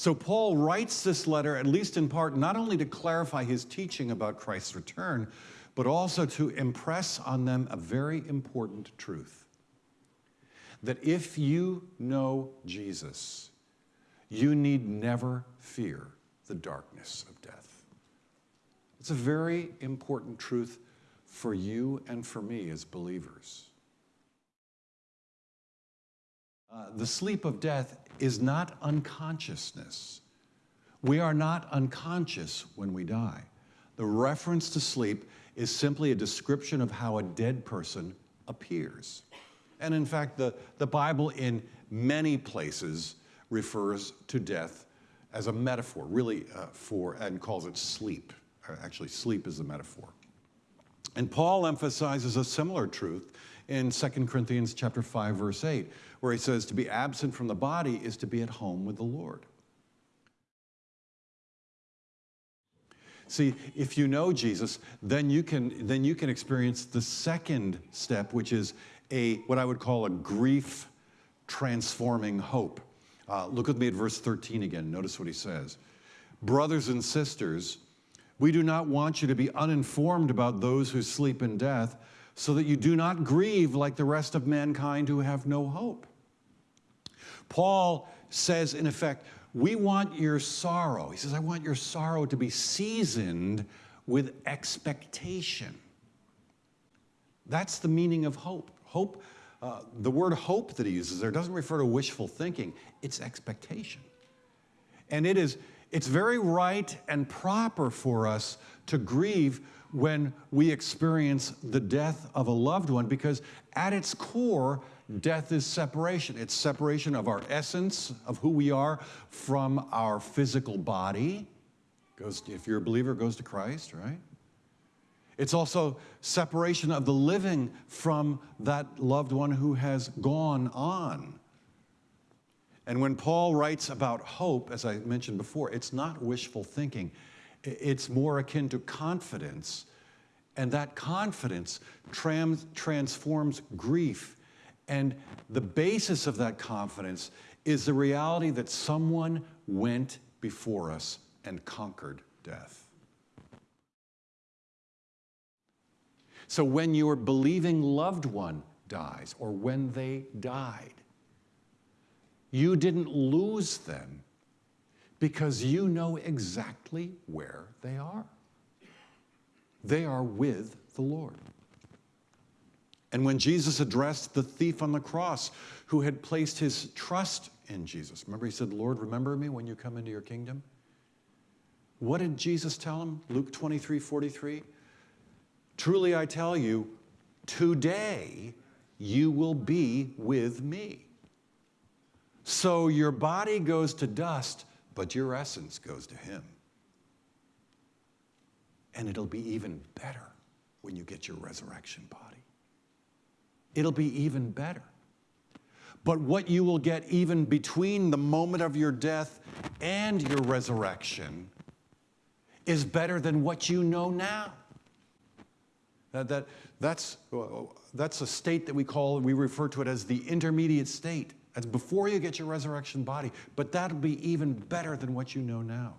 So Paul writes this letter, at least in part, not only to clarify his teaching about Christ's return, but also to impress on them a very important truth. That if you know Jesus, you need never fear the darkness of death. It's a very important truth for you and for me as believers. Uh, the sleep of death is not unconsciousness. We are not unconscious when we die. The reference to sleep is simply a description of how a dead person appears. And in fact, the, the Bible in many places refers to death as a metaphor, really uh, for, and calls it sleep. Uh, actually, sleep is the metaphor. And Paul emphasizes a similar truth in 2 Corinthians chapter 5, verse 8, where he says, to be absent from the body is to be at home with the Lord. See, if you know Jesus, then you can, then you can experience the second step, which is a, what I would call a grief transforming hope. Uh, look with me at verse 13 again. Notice what he says. Brothers and sisters, we do not want you to be uninformed about those who sleep in death, so that you do not grieve like the rest of mankind who have no hope. Paul says, in effect, we want your sorrow. He says, I want your sorrow to be seasoned with expectation. That's the meaning of hope. Hope, uh, the word hope that he uses there doesn't refer to wishful thinking, it's expectation. And it is, it's very right and proper for us to grieve when we experience the death of a loved one because at its core, death is separation. It's separation of our essence, of who we are, from our physical body. Goes to, if you're a believer, goes to Christ, right? It's also separation of the living from that loved one who has gone on. And when Paul writes about hope, as I mentioned before, it's not wishful thinking. It's more akin to confidence. And that confidence trans transforms grief. And the basis of that confidence is the reality that someone went before us and conquered death. So when your believing loved one dies or when they died, you didn't lose them because you know exactly where they are. They are with the Lord. And when Jesus addressed the thief on the cross who had placed his trust in Jesus, remember he said, Lord, remember me when you come into your kingdom? What did Jesus tell him? Luke 23 43. Truly I tell you, today you will be with me. So your body goes to dust, but your essence goes to Him. And it'll be even better when you get your resurrection body. It'll be even better. But what you will get even between the moment of your death and your resurrection is better than what you know now. That, that, that's, uh, that's a state that we call, we refer to it as the intermediate state. That's before you get your resurrection body, but that'll be even better than what you know now.